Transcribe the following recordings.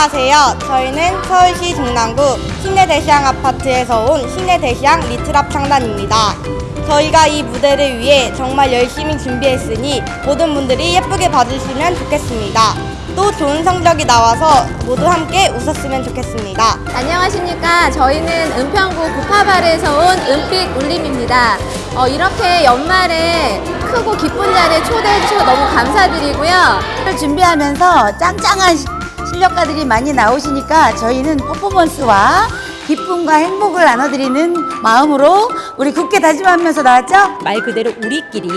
안녕하세요. 저희는 서울시 중랑구 신내대시양 아파트에서 온 신내대시양 리트랍 창단입니다. 저희가 이 무대를 위해 정말 열심히 준비했으니 모든 분들이 예쁘게 봐주시면 좋겠습니다. 또 좋은 성적이 나와서 모두 함께 웃었으면 좋겠습니다. 안녕하십니까. 저희는 은평구 구파발에서 온 은빛 울림입니다. 어, 이렇게 연말에 크고 기쁜 자리에 초대해 주셔서 너무 감사드리고요. 를 준비하면서 짱짱한 시- 실력가들이 많이 나오시니까 저희는 퍼포먼스와 기쁨과 행복을 나눠드리는 마음으로 우리 굳게 다짐하면서 나왔죠? 말 그대로 우리끼리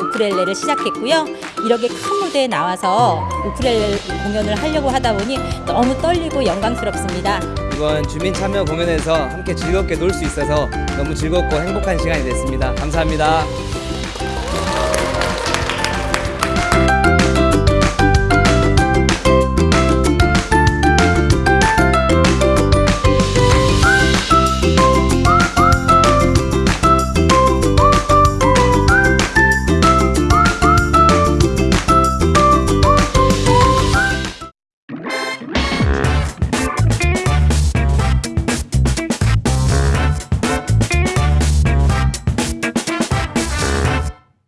우쿨렐레를 시작했고요. 이렇게 큰 무대에 나와서 우쿨렐레 공연을 하려고 하다 보니 너무 떨리고 영광스럽습니다. 이번 주민 참여 공연에서 함께 즐겁게 놀 수 있어서 너무 즐겁고 행복한 시간이 됐습니다. 감사합니다.